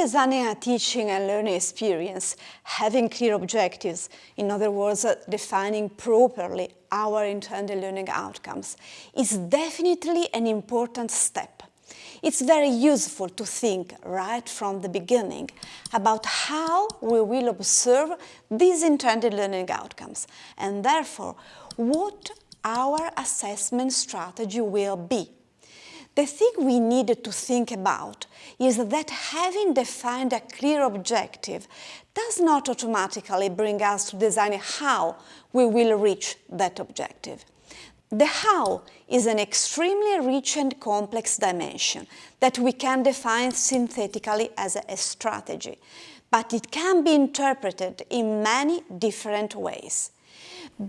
designing a teaching and learning experience, having clear objectives, in other words, uh, defining properly our intended learning outcomes, is definitely an important step. It's very useful to think right from the beginning about how we will observe these intended learning outcomes and therefore what our assessment strategy will be. The thing we need to think about is that having defined a clear objective does not automatically bring us to design how we will reach that objective. The how is an extremely rich and complex dimension that we can define synthetically as a strategy, but it can be interpreted in many different ways.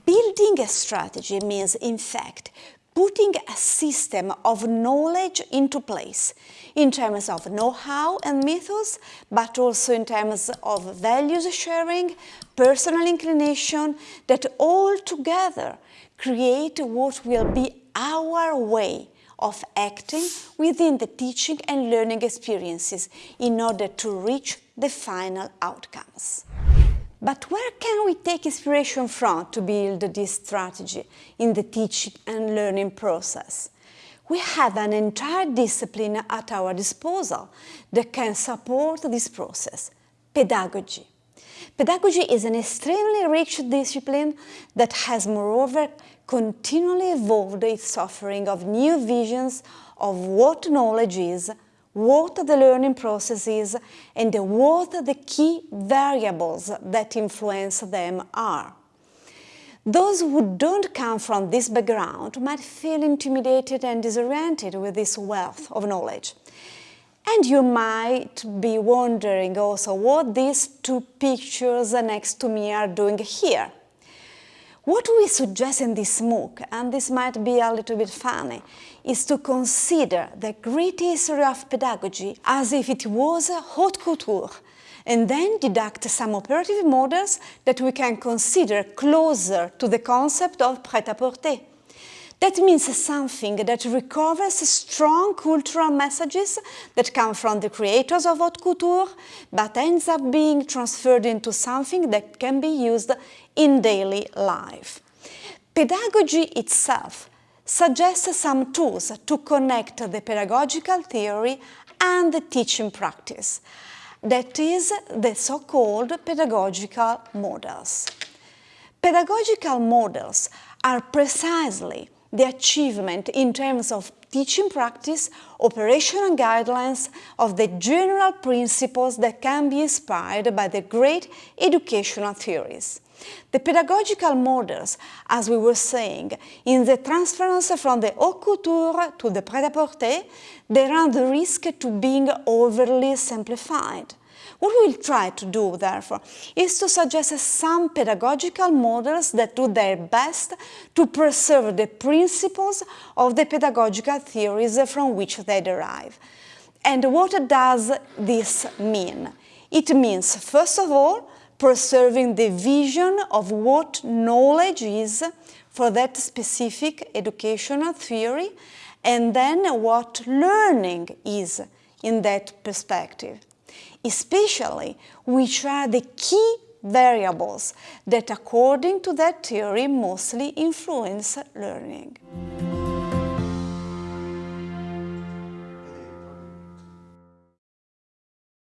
Building a strategy means, in fact, putting a system of knowledge into place in terms of know-how and methods, but also in terms of values sharing, personal inclination, that all together create what will be our way of acting within the teaching and learning experiences in order to reach the final outcomes. But where can we take inspiration from to build this strategy in the teaching and learning process? We have an entire discipline at our disposal that can support this process, pedagogy. Pedagogy is an extremely rich discipline that has moreover continually evolved its offering of new visions of what knowledge is, what the learning process is and what the key variables that influence them are. Those who don't come from this background might feel intimidated and disoriented with this wealth of knowledge. And you might be wondering also what these two pictures next to me are doing here. What we suggest in this MOOC, and this might be a little bit funny, is to consider the great history of pedagogy as if it was a haute couture, and then deduct some operative models that we can consider closer to the concept of prêt-à-porter. That means something that recovers strong cultural messages that come from the creators of haute couture, but ends up being transferred into something that can be used in daily life. Pedagogy itself suggests some tools to connect the pedagogical theory and the teaching practice. That is the so-called pedagogical models. Pedagogical models are precisely the achievement in terms of teaching practice, operational guidelines of the general principles that can be inspired by the great educational theories. The pedagogical models, as we were saying, in the transference from the haute couture to the prêt-à-porter, they run the risk to being overly simplified. What we'll try to do, therefore, is to suggest some pedagogical models that do their best to preserve the principles of the pedagogical theories from which they derive. And what does this mean? It means, first of all, preserving the vision of what knowledge is for that specific educational theory, and then what learning is in that perspective especially which are the key variables that according to that theory mostly influence learning.